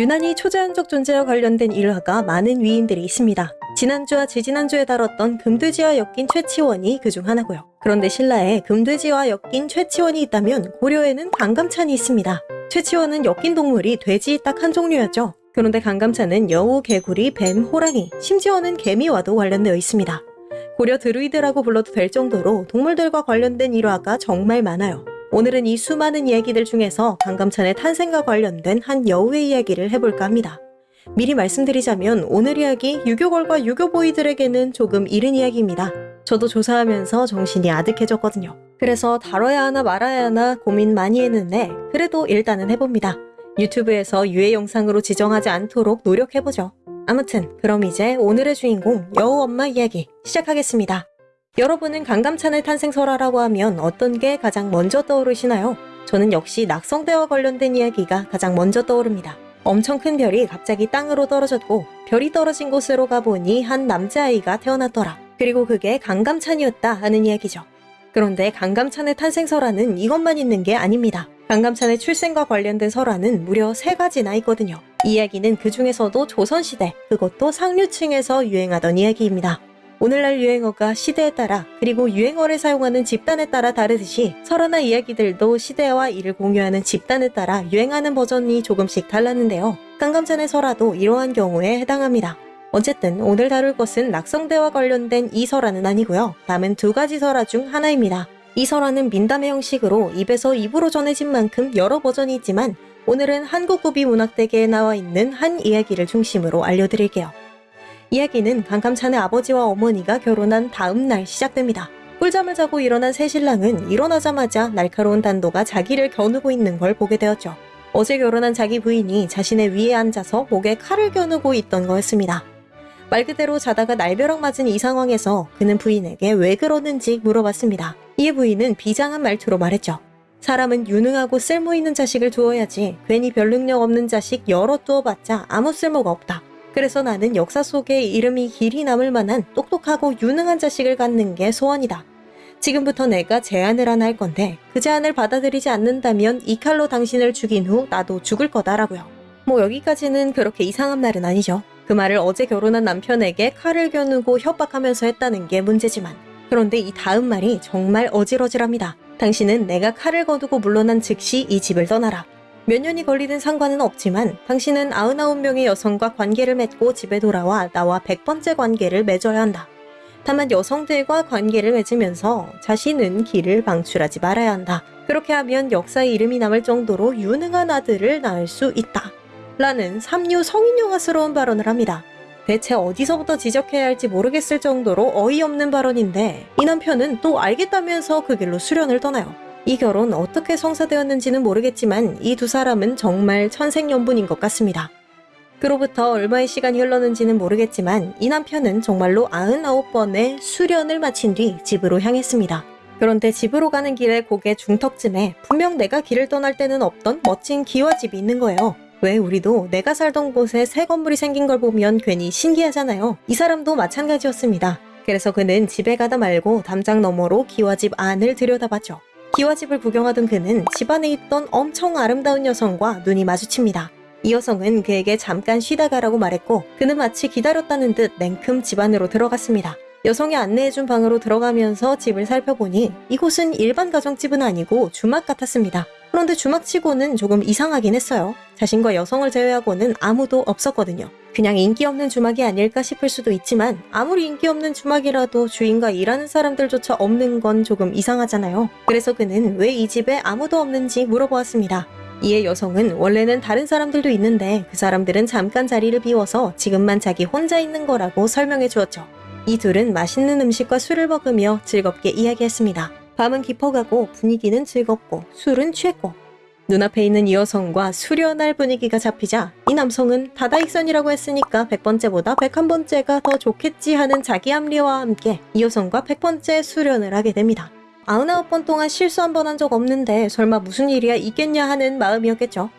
유난히 초자연적 존재와 관련된 일화가 많은 위인들이 있습니다. 지난주와 지지난주에 다뤘던 금돼지와 엮인 최치원이 그 중 하나고요. 그런데 신라에 금돼지와 엮인 최치원이 있다면 고려에는 강감찬이 있습니다. 최치원은 엮인 동물이 돼지 딱 한 종류였죠. 그런데 강감찬은 여우, 개구리, 뱀, 호랑이, 심지어는 개미와도 관련되어 있습니다. 고려 드루이드라고 불러도 될 정도로 동물들과 관련된 일화가 정말 많아요. 오늘은 이 수많은 이야기들 중에서 강감찬의 탄생과 관련된 한 여우의 이야기를 해볼까 합니다. 미리 말씀드리자면 오늘 이야기 유교걸과 유교보이들에게는 조금 이른 이야기입니다. 저도 조사하면서 정신이 아득해졌거든요. 그래서 다뤄야 하나 말아야 하나 고민 많이 했는데 그래도 일단은 해봅니다. 유튜브에서 유해 영상으로 지정하지 않도록 노력해보죠. 아무튼 그럼 이제 오늘의 주인공 여우 엄마 이야기 시작하겠습니다. 여러분은 강감찬의 탄생 설화라고 하면 어떤 게 가장 먼저 떠오르시나요? 저는 역시 낙성대와 관련된 이야기가 가장 먼저 떠오릅니다. 엄청 큰 별이 갑자기 땅으로 떨어졌고 별이 떨어진 곳으로 가보니 한 남자아이가 태어났더라. 그리고 그게 강감찬이었다 하는 이야기죠. 그런데 강감찬의 탄생 설화는 이것만 있는 게 아닙니다. 강감찬의 출생과 관련된 설화는 무려 세 가지나 있거든요. 이 이야기는 그 중에서도 조선시대, 그것도 상류층에서 유행하던 이야기입니다. 오늘날 유행어가 시대에 따라 그리고 유행어를 사용하는 집단에 따라 다르듯이 설화나 이야기들도 시대와 이를 공유하는 집단에 따라 유행하는 버전이 조금씩 달랐는데요. 깡감찬의 설화도 이러한 경우에 해당합니다. 어쨌든 오늘 다룰 것은 낙성대와 관련된 이 설화는 아니고요. 남은 두 가지 설화 중 하나입니다. 이 설화는 민담의 형식으로 입에서 입으로 전해진 만큼 여러 버전이 있지만 오늘은 한국구비 문학대계에 나와 있는 한 이야기를 중심으로 알려드릴게요. 이야기는 강감찬의 아버지와 어머니가 결혼한 다음 날 시작됩니다. 꿀잠을 자고 일어난 새 신랑은 일어나자마자 날카로운 단도가 자기를 겨누고 있는 걸 보게 되었죠. 어제 결혼한 자기 부인이 자신의 위에 앉아서 목에 칼을 겨누고 있던 거였습니다. 말 그대로 자다가 날벼락 맞은 이 상황에서 그는 부인에게 왜 그러는지 물어봤습니다. 이에 부인은 비장한 말투로 말했죠. 사람은 유능하고 쓸모있는 자식을 두어야지 괜히 별 능력 없는 자식 여러 두어봤자 아무 쓸모가 없다. 그래서 나는 역사 속에 이름이 길이 남을 만한 똑똑하고 유능한 자식을 갖는 게 소원이다. 지금부터 내가 제안을 하나 할 건데 그 제안을 받아들이지 않는다면 이 칼로 당신을 죽인 후 나도 죽을 거다라고요. 뭐 여기까지는 그렇게 이상한 말은 아니죠. 그 말을 어제 결혼한 남편에게 칼을 겨누고 협박하면서 했다는 게 문제지만 그런데 이 다음 말이 정말 어질어질합니다. 당신은 내가 칼을 거두고 물러난 즉시 이 집을 떠나라. 몇 년이 걸리든 상관은 없지만 당신은 99명의 여성과 관계를 맺고 집에 돌아와 나와 100번째 관계를 맺어야 한다. 다만 여성들과 관계를 맺으면서 자신은 길을 방출하지 말아야 한다. 그렇게 하면 역사에 이름이 남을 정도로 유능한 아들을 낳을 수 있다. 라는 삼류 성인영화스러운 발언을 합니다. 대체 어디서부터 지적해야 할지 모르겠을 정도로 어이없는 발언인데 이 남편은 또 알겠다면서 그 길로 수련을 떠나요. 이 결혼 어떻게 성사되었는지는 모르겠지만 이 두 사람은 정말 천생연분인 것 같습니다. 그로부터 얼마의 시간이 흘렀는지는 모르겠지만 이 남편은 정말로 99번의 수련을 마친 뒤 집으로 향했습니다. 그런데 집으로 가는 길에 고개 중턱쯤에 분명 내가 길을 떠날 때는 없던 멋진 기와집이 있는 거예요. 왜 우리도 내가 살던 곳에 새 건물이 생긴 걸 보면 괜히 신기하잖아요. 이 사람도 마찬가지였습니다. 그래서 그는 집에 가다 말고 담장 너머로 기와집 안을 들여다봤죠. 기와집을 구경하던 그는 집안에 있던 엄청 아름다운 여성과 눈이 마주칩니다. 이 여성은 그에게 잠깐 쉬다 가라고 말했고 그는 마치 기다렸다는 듯 냉큼 집 안으로 들어갔습니다. 여성이 안내해준 방으로 들어가면서 집을 살펴보니 이곳은 일반 가정집은 아니고 주막 같았습니다. 그런데 주막치고는 조금 이상하긴 했어요. 자신과 여성을 제외하고는 아무도 없었거든요. 그냥 인기 없는 주막이 아닐까 싶을 수도 있지만 아무리 인기 없는 주막이라도 주인과 일하는 사람들조차 없는 건 조금 이상하잖아요. 그래서 그는 왜 이 집에 아무도 없는지 물어보았습니다. 이에 여성은 원래는 다른 사람들도 있는데 그 사람들은 잠깐 자리를 비워서 지금만 자기 혼자 있는 거라고 설명해 주었죠. 이 둘은 맛있는 음식과 술을 먹으며 즐겁게 이야기했습니다. 밤은 깊어가고 분위기는 즐겁고 술은 취했고 눈앞에 있는 이 여성과 수련할 분위기가 잡히자 이 남성은 다다익선이라고 했으니까 100번째보다 101번째가 더 좋겠지 하는 자기 합리와 함께 이 여성과 100번째 수련을 하게 됩니다. 99번 동안 실수 한 번 한 적 없는데 설마 무슨 일이야 있겠냐 하는 마음이었겠죠.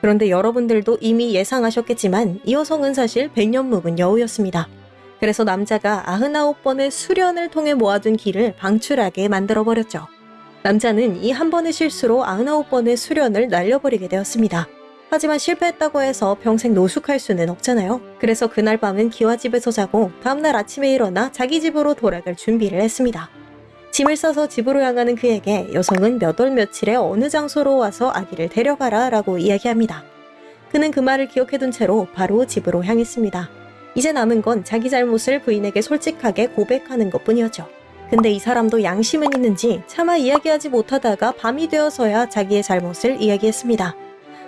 그런데 여러분들도 이미 예상하셨겠지만 이 여성은 사실 100년 묵은 여우였습니다. 그래서 남자가 99번의 수련을 통해 모아둔 기를 방출하게 만들어버렸죠. 남자는 이 한 번의 실수로 99번의 수련을 날려버리게 되었습니다. 하지만 실패했다고 해서 평생 노숙할 수는 없잖아요. 그래서 그날 밤은 기와 집에서 자고 다음날 아침에 일어나 자기 집으로 돌아갈 준비를 했습니다. 짐을 싸서 집으로 향하는 그에게 여성은 몇 월 며칠에 어느 장소로 와서 아기를 데려가라 라고 이야기합니다. 그는 그 말을 기억해둔 채로 바로 집으로 향했습니다. 이제 남은 건 자기 잘못을 부인에게 솔직하게 고백하는 것 뿐이었죠. 근데 이 사람도 양심은 있는지 차마 이야기하지 못하다가 밤이 되어서야 자기의 잘못을 이야기했습니다.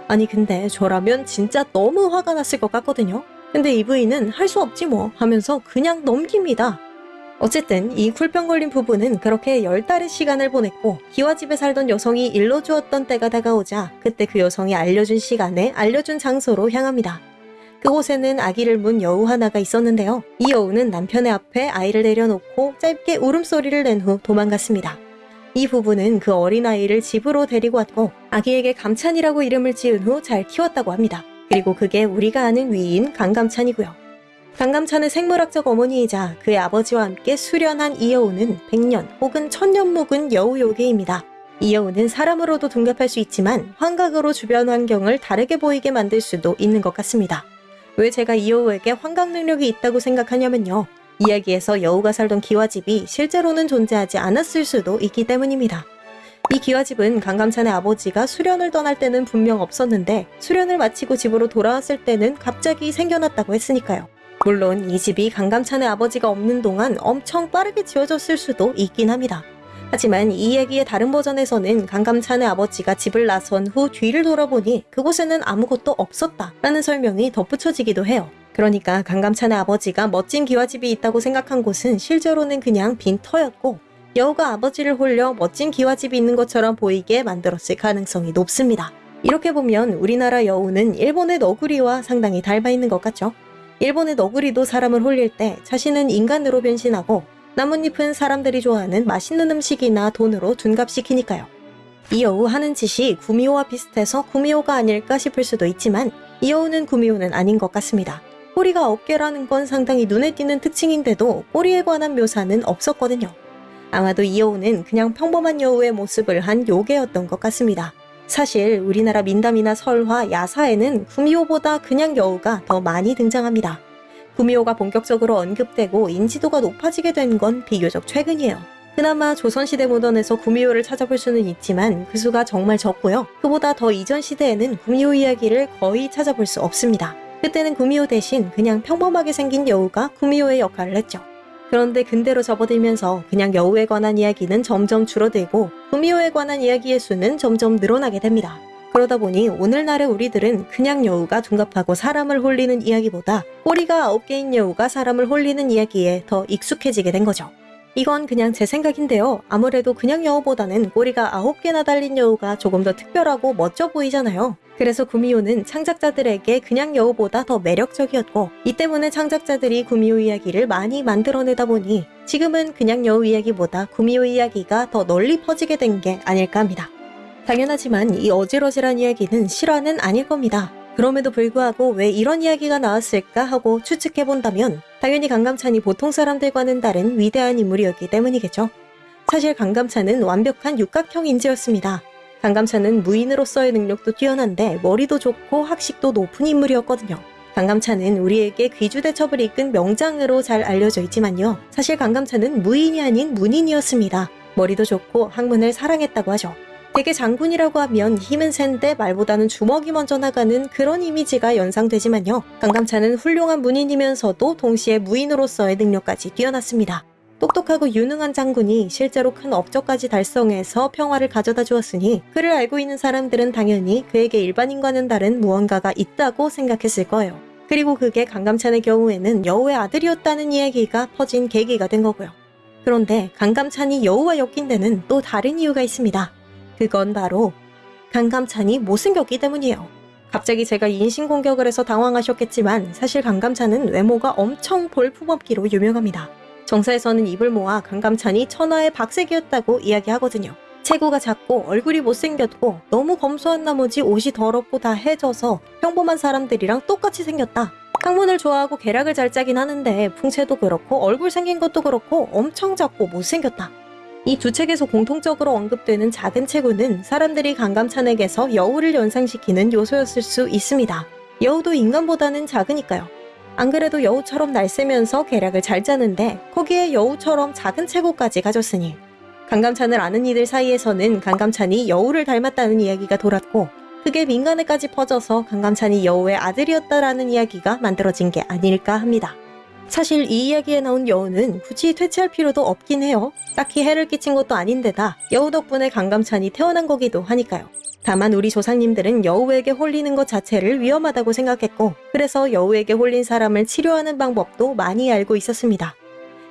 아니 근데 저라면 진짜 너무 화가 났을 것 같거든요. 근데 이 부인은 할 수 없지 뭐 하면서 그냥 넘깁니다. 어쨌든 이 쿨병 걸린 부부는 그렇게 열 달의 시간을 보냈고 기와 집에 살던 여성이 일러주었던 때가 다가오자 그때 그 여성이 알려준 시간에 알려준 장소로 향합니다. 그곳에는 아기를 문 여우 하나가 있었는데요. 이 여우는 남편의 앞에 아이를 내려놓고 짧게 울음소리를 낸 후 도망갔습니다. 이 부부는 그 어린아이를 집으로 데리고 왔고 아기에게 감찬이라고 이름을 지은 후 잘 키웠다고 합니다. 그리고 그게 우리가 아는 위인 강감찬이고요. 강감찬의 생물학적 어머니이자 그의 아버지와 함께 수련한 이 여우는 백년 혹은 천년 묵은 여우 요괴입니다. 이 여우는 사람으로도 둔갑할 수 있지만 환각으로 주변 환경을 다르게 보이게 만들 수도 있는 것 같습니다. 왜 제가 이 여우에게 환각 능력이 있다고 생각하냐면요. 이야기에서 여우가 살던 기와집이 실제로는 존재하지 않았을 수도 있기 때문입니다. 이 기와집은 강감찬의 아버지가 수련을 떠날 때는 분명 없었는데 수련을 마치고 집으로 돌아왔을 때는 갑자기 생겨났다고 했으니까요. 물론 이 집이 강감찬의 아버지가 없는 동안 엄청 빠르게 지어졌을 수도 있긴 합니다. 하지만 이 이야기의 다른 버전에서는 강감찬의 아버지가 집을 나선 후 뒤를 돌아보니 그곳에는 아무것도 없었다 라는 설명이 덧붙여지기도 해요. 그러니까 강감찬의 아버지가 멋진 기와집이 있다고 생각한 곳은 실제로는 그냥 빈 터였고 여우가 아버지를 홀려 멋진 기와집이 있는 것처럼 보이게 만들었을 가능성이 높습니다. 이렇게 보면 우리나라 여우는 일본의 너구리와 상당히 닮아 있는 것 같죠? 일본의 너구리도 사람을 홀릴 때 자신은 인간으로 변신하고 나뭇잎은 사람들이 좋아하는 맛있는 음식이나 돈으로 둔갑시키니까요. 이 여우 하는 짓이 구미호와 비슷해서 구미호가 아닐까 싶을 수도 있지만 이 여우는 구미호는 아닌 것 같습니다. 꼬리가 9개라는 건 상당히 눈에 띄는 특징인데도 꼬리에 관한 묘사는 없었거든요. 아마도 이 여우는 그냥 평범한 여우의 모습을 한 요괴였던 것 같습니다. 사실 우리나라 민담이나 설화, 야사에는 구미호보다 그냥 여우가 더 많이 등장합니다. 구미호가 본격적으로 언급되고 인지도가 높아지게 된 건 비교적 최근이에요. 그나마 조선시대 문헌에서 구미호를 찾아볼 수는 있지만 그 수가 정말 적고요. 그보다 더 이전 시대에는 구미호 이야기를 거의 찾아볼 수 없습니다. 그때는 구미호 대신 그냥 평범하게 생긴 여우가 구미호의 역할을 했죠. 그런데 근대로 접어들면서 그냥 여우에 관한 이야기는 점점 줄어들고 구미호에 관한 이야기의 수는 점점 늘어나게 됩니다. 그러다 보니 오늘날의 우리들은 그냥 여우가 둔갑하고 사람을 홀리는 이야기보다 꼬리가 9개인 여우가 사람을 홀리는 이야기에 더 익숙해지게 된 거죠. 이건 그냥 제 생각인데요. 아무래도 그냥 여우보다는 꼬리가 9개나 달린 여우가 조금 더 특별하고 멋져 보이잖아요. 그래서 구미호는 창작자들에게 그냥 여우보다 더 매력적이었고 이 때문에 창작자들이 구미호 이야기를 많이 만들어내다 보니 지금은 그냥 여우 이야기보다 구미호 이야기가 더 널리 퍼지게 된 게 아닐까 합니다. 당연하지만 이 어질어질한 이야기는 실화는 아닐 겁니다. 그럼에도 불구하고 왜 이런 이야기가 나왔을까 하고 추측해 본다면 당연히 강감찬이 보통 사람들과는 다른 위대한 인물이었기 때문이겠죠. 사실 강감찬은 완벽한 육각형 인재였습니다. 강감찬은 무인으로서의 능력도 뛰어난데 머리도 좋고 학식도 높은 인물이었거든요. 강감찬은 우리에게 귀주대첩을 이끈 명장으로 잘 알려져 있지만요. 사실 강감찬은 무인이 아닌 문인이었습니다. 머리도 좋고 학문을 사랑했다고 하죠. 대개 장군이라고 하면 힘은 센데 말보다는 주먹이 먼저 나가는 그런 이미지가 연상되지만요. 강감찬은 훌륭한 문인이면서도 동시에 무인으로서의 능력까지 뛰어났습니다. 똑똑하고 유능한 장군이 실제로 큰 업적까지 달성해서 평화를 가져다 주었으니 그를 알고 있는 사람들은 당연히 그에게 일반인과는 다른 무언가가 있다고 생각했을 거예요. 그리고 그게 강감찬의 경우에는 여우의 아들이었다는 이야기가 퍼진 계기가 된 거고요. 그런데 강감찬이 여우와 엮인 데는 또 다른 이유가 있습니다. 그건 바로 강감찬이 못생겼기 때문이에요. 갑자기 제가 인신공격을 해서 당황하셨겠지만 사실 강감찬은 외모가 엄청 볼품없기로 유명합니다. 정사에서는 입을 모아 강감찬이 천하의 박색이었다고 이야기하거든요. 체구가 작고 얼굴이 못생겼고 너무 검소한 나머지 옷이 더럽고 다 해져서 평범한 사람들이랑 똑같이 생겼다. 학문을 좋아하고 계략을 잘 짜긴 하는데 풍채도 그렇고 얼굴 생긴 것도 그렇고 엄청 작고 못생겼다. 이 두 책에서 공통적으로 언급되는 작은 체구는 사람들이 강감찬에게서 여우를 연상시키는 요소였을 수 있습니다. 여우도 인간보다는 작으니까요. 안 그래도 여우처럼 날쌔면서 계략을 잘 짜는데 거기에 여우처럼 작은 체구까지 가졌으니 강감찬을 아는 이들 사이에서는 강감찬이 여우를 닮았다는 이야기가 돌았고 그게 민간에까지 퍼져서 강감찬이 여우의 아들이었다라는 이야기가 만들어진 게 아닐까 합니다. 사실 이 이야기에 나온 여우는 굳이 퇴치할 필요도 없긴 해요. 딱히 해를 끼친 것도 아닌데다 여우 덕분에 강감찬이 태어난 거기도 하니까요. 다만 우리 조상님들은 여우에게 홀리는 것 자체를 위험하다고 생각했고 그래서 여우에게 홀린 사람을 치료하는 방법도 많이 알고 있었습니다.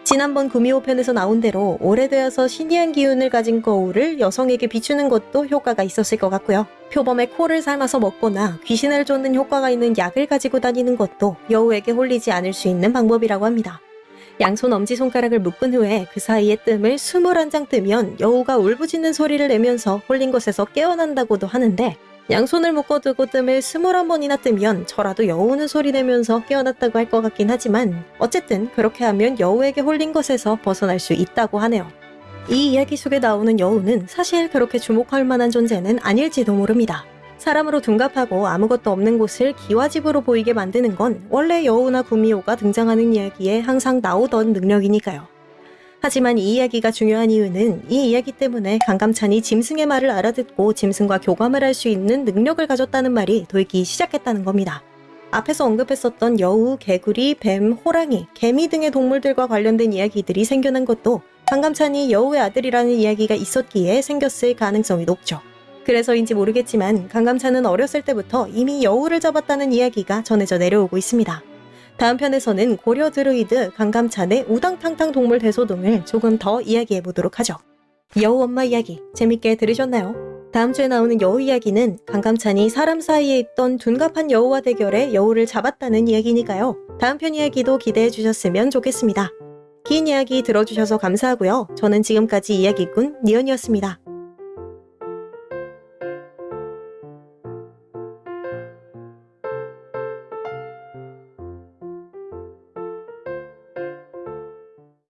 지난번 구미호 편에서 나온 대로 오래되어서 신이한 기운을 가진 거울을 여성에게 비추는 것도 효과가 있었을 것 같고요. 표범의 코를 삶아서 먹거나 귀신을 쫓는 효과가 있는 약을 가지고 다니는 것도 여우에게 홀리지 않을 수 있는 방법이라고 합니다. 양손 엄지손가락을 묶은 후에 그 사이에 뜸을 21장 뜨면 여우가 울부짖는 소리를 내면서 홀린 것에서 깨어난다고도 하는데 양손을 묶어두고 뜸을 21번이나 뜨면 저라도 여우는 소리 내면서 깨어났다고 할 것 같긴 하지만 어쨌든 그렇게 하면 여우에게 홀린 것에서 벗어날 수 있다고 하네요. 이 이야기 속에 나오는 여우는 사실 그렇게 주목할 만한 존재는 아닐지도 모릅니다. 사람으로 둔갑하고 아무것도 없는 곳을 기와집으로 보이게 만드는 건 원래 여우나 구미호가 등장하는 이야기에 항상 나오던 능력이니까요. 하지만 이 이야기가 중요한 이유는 이 이야기 때문에 강감찬이 짐승의 말을 알아듣고 짐승과 교감을 할 수 있는 능력을 가졌다는 말이 돌기 시작했다는 겁니다. 앞에서 언급했었던 여우, 개구리, 뱀, 호랑이, 개미 등의 동물들과 관련된 이야기들이 생겨난 것도 강감찬이 여우의 아들이라는 이야기가 있었기에 생겼을 가능성이 높죠. 그래서인지 모르겠지만 강감찬은 어렸을 때부터 이미 여우를 잡았다는 이야기가 전해져 내려오고 있습니다. 다음 편에서는 고려 드루이드 강감찬의 우당탕탕 동물 대소동을 조금 더 이야기해 보도록 하죠. 여우 엄마 이야기 재밌게 들으셨나요? 다음 주에 나오는 여우 이야기는 강감찬이 사람 사이에 있던 둔갑한 여우와 대결에 여우를 잡았다는 이야기니까요. 다음 편 이야기도 기대해 주셨으면 좋겠습니다. 긴 이야기 들어주셔서 감사하고요. 저는 지금까지 이야기꾼 니언이었습니다.